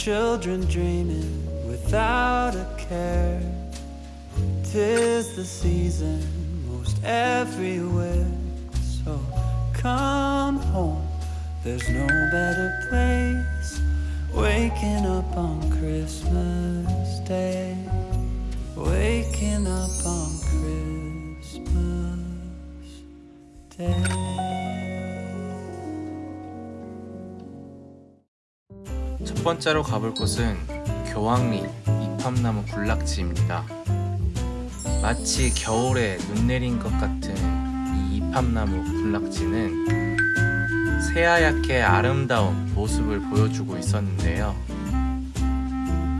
children dreaming without a care. Tis the season most everywhere. So come home, there's no better place. Waking up on Christmas Day. Waking up on Christmas Day. 첫 번째로 가볼 곳은 교황리 이팝나무 군락지입니다. 마치 겨울에 눈 내린 것 같은 이 이팝나무 군락지는 새하얗게 아름다운 모습을 보여주고 있었는데요.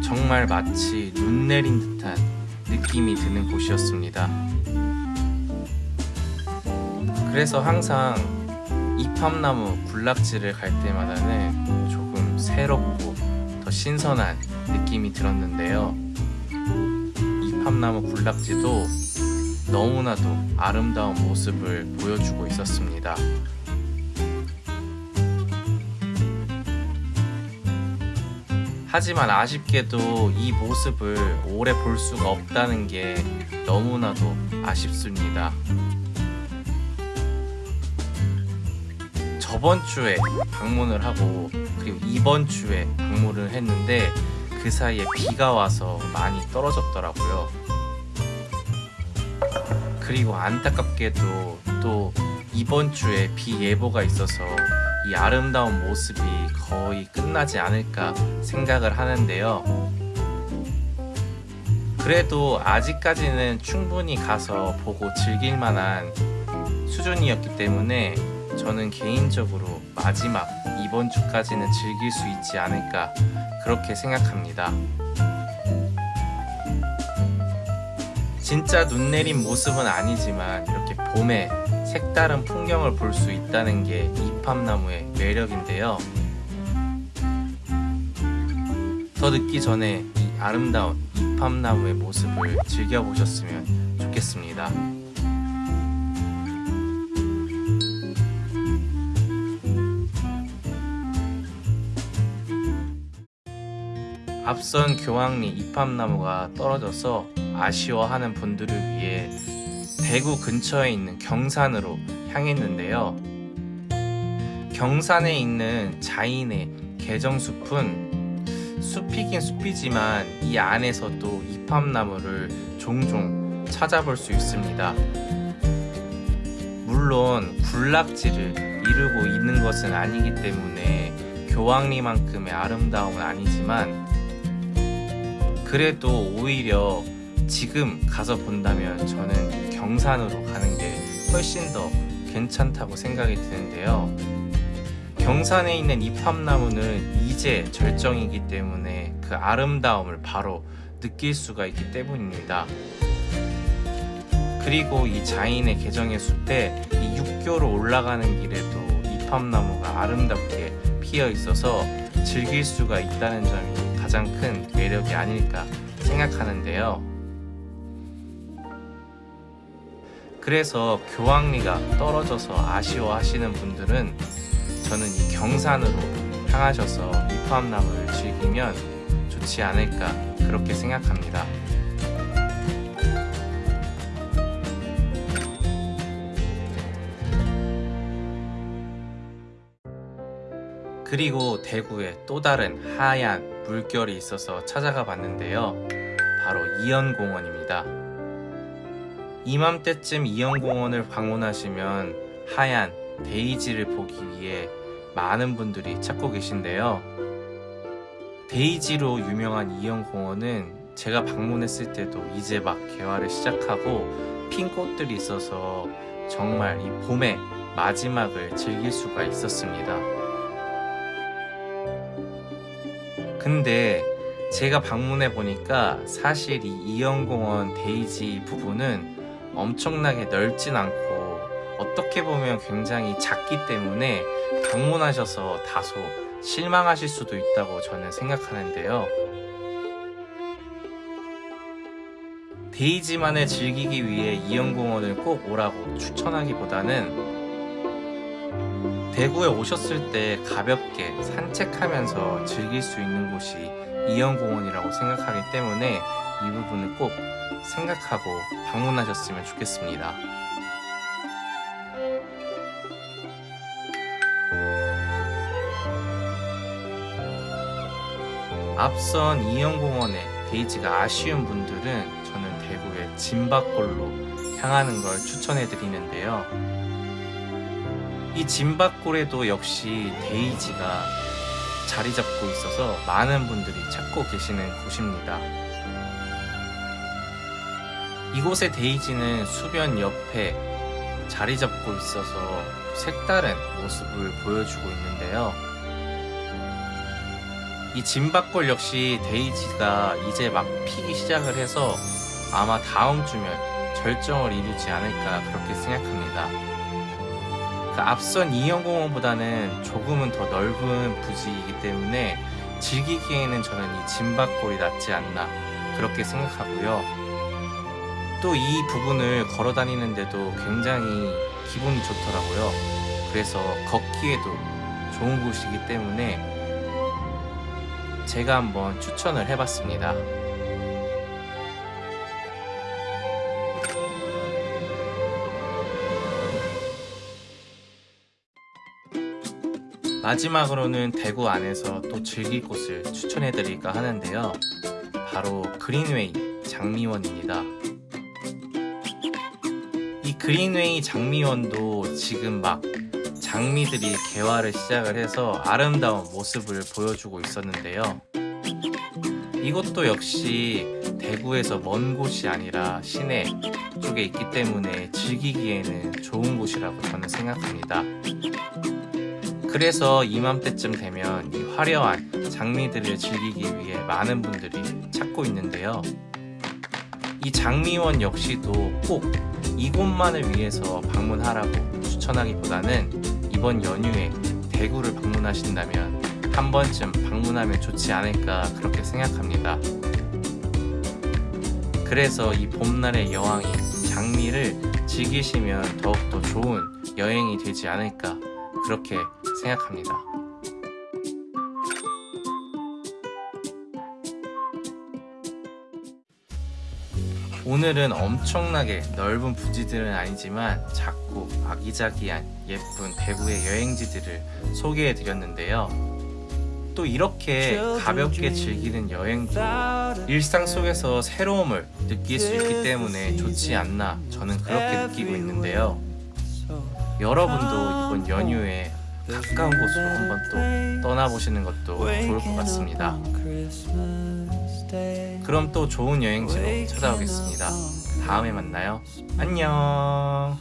정말 마치 눈 내린 듯한 느낌이 드는 곳이었습니다. 그래서 항상 이팝나무 군락지를 갈 때마다는 새롭고 더 신선한 느낌이 들었는데요. 이팝나무 군락지도 너무나도 아름다운 모습을 보여주고 있었습니다. 하지만 아쉽게도 이 모습을 오래 볼 수가 없다는 게 너무나도 아쉽습니다. 저번 주에 방문을 하고 그리고 이번 주에 방문을 했는데 그 사이에 비가 와서 많이 떨어졌더라고요. 그리고 안타깝게도 또 이번 주에 비 예보가 있어서 이 아름다운 모습이 거의 끝나지 않을까 생각을 하는데요. 그래도 아직까지는 충분히 가서 보고 즐길 만한 수준이었기 때문에 저는 개인적으로 마지막 이번 주까지는 즐길 수 있지 않을까 그렇게 생각합니다. 진짜 눈 내린 모습은 아니지만 이렇게 봄에 색다른 풍경을 볼 수 있다는 게 이팝나무의 매력인데요. 더 늦기 전에 이 아름다운 이팝나무의 모습을 즐겨보셨으면 좋겠습니다. 앞선 교황리 이팝나무가 떨어져서 아쉬워하는 분들을 위해 대구 근처에 있는 경산으로 향했는데요. 경산에 있는 자인의 개정숲은 숲이긴 숲이지만 이 안에서도 이팝나무를 종종 찾아볼 수 있습니다. 물론 군락지를 이루고 있는 것은 아니기 때문에 교황리만큼의 아름다움은 아니지만 그래도 오히려 지금 가서 본다면 저는 경산으로 가는 게 훨씬 더 괜찮다고 생각이 드는데요. 경산에 있는 이팝나무는 이제 절정이기 때문에 그 아름다움을 바로 느낄 수가 있기 때문입니다. 그리고 이 자인의 개정의 숲에 이 육교로 올라가는 길에도 이팝나무가 아름답게 피어 있어서 즐길 수가 있다는 점이 가장 큰 매력이 아닐까 생각하는데요. 그래서 교황리가 떨어져서 아쉬워하시는 분들은 저는 이 경산으로 향하셔서 이팝나무를 즐기면 좋지 않을까 그렇게 생각합니다. 그리고 대구에 또 다른 하얀 물결이 있어서 찾아가 봤는데요. 바로 이연공원입니다. 이맘때쯤 이연공원을 방문하시면 하얀 데이지를 보기 위해 많은 분들이 찾고 계신데요. 데이지로 유명한 이연공원은 제가 방문했을 때도 이제 막 개화를 시작하고 핀 꽃들이 있어서 정말 이 봄의 마지막을 즐길 수가 있었습니다. 근데 제가 방문해 보니까 사실 이 이연공원 데이지 부분은 엄청나게 넓진 않고 어떻게 보면 굉장히 작기 때문에 방문하셔서 다소 실망하실 수도 있다고 저는 생각하는데요. 데이지만을 즐기기 위해 이연공원을 꼭 오라고 추천하기보다는 대구에 오셨을 때 가볍게 산책하면서 즐길 수 있는 곳이 이영공원이라고 생각하기 때문에 이 부분을 꼭 생각하고 방문하셨으면 좋겠습니다. 앞선 이영공원의 데이지가 아쉬운 분들은 저는 대구의 진박골로 향하는 걸 추천해 드리는데요. 이 진박골에도 역시 데이지가 자리 잡고 있어서 많은 분들이 찾고 계시는 곳입니다. 이곳의 데이지는 수변 옆에 자리 잡고 있어서 색다른 모습을 보여주고 있는데요. 이 진박골 역시 데이지가 이제 막 피기 시작을 해서 아마 다음 주면 절정을 이루지 않을까 그렇게 생각합니다. 그 앞선 이영공원보다는 조금은 더 넓은 부지이기 때문에 즐기기에는 저는 이 진박골이 낫지 않나 그렇게 생각하고요. 또 이 부분을 걸어 다니는데도 굉장히 기분이 좋더라고요. 그래서 걷기에도 좋은 곳이기 때문에 제가 한번 추천을 해봤습니다. 마지막으로는 대구 안에서 또 즐길 곳을 추천해 드릴까 하는데요. 바로 그린웨이 장미원입니다. 이 그린웨이 장미원도 지금 막 장미들이 개화를 시작을 해서 아름다운 모습을 보여주고 있었는데요. 이것도 역시 대구에서 먼 곳이 아니라 시내 쪽에 있기 때문에 즐기기에는 좋은 곳이라고 저는 생각합니다. 그래서 이맘때쯤 되면 이 화려한 장미들을 즐기기 위해 많은 분들이 찾고 있는데요. 이 장미원 역시도 꼭 이곳만을 위해서 방문하라고 추천하기보다는 이번 연휴에 대구를 방문하신다면 한 번쯤 방문하면 좋지 않을까 그렇게 생각합니다. 그래서 이 봄날의 여왕이 장미를 즐기시면 더욱더 좋은 여행이 되지 않을까 그렇게 생각합니다. 오늘은 엄청나게 넓은 부지들은 아니지만 작고 아기자기한 예쁜 대구의 여행지들을 소개해 드렸는데요. 또 이렇게 가볍게 즐기는 여행도 일상 속에서 새로움을 느낄 수 있기 때문에 좋지 않나 저는 그렇게 느끼고 있는데요. 여러분도 이번 연휴에 가까운 곳으로 한번 또 떠나보시는 것도 좋을 것 같습니다. 그럼 또 좋은 여행지로 찾아오겠습니다. 다음에 만나요. 안녕.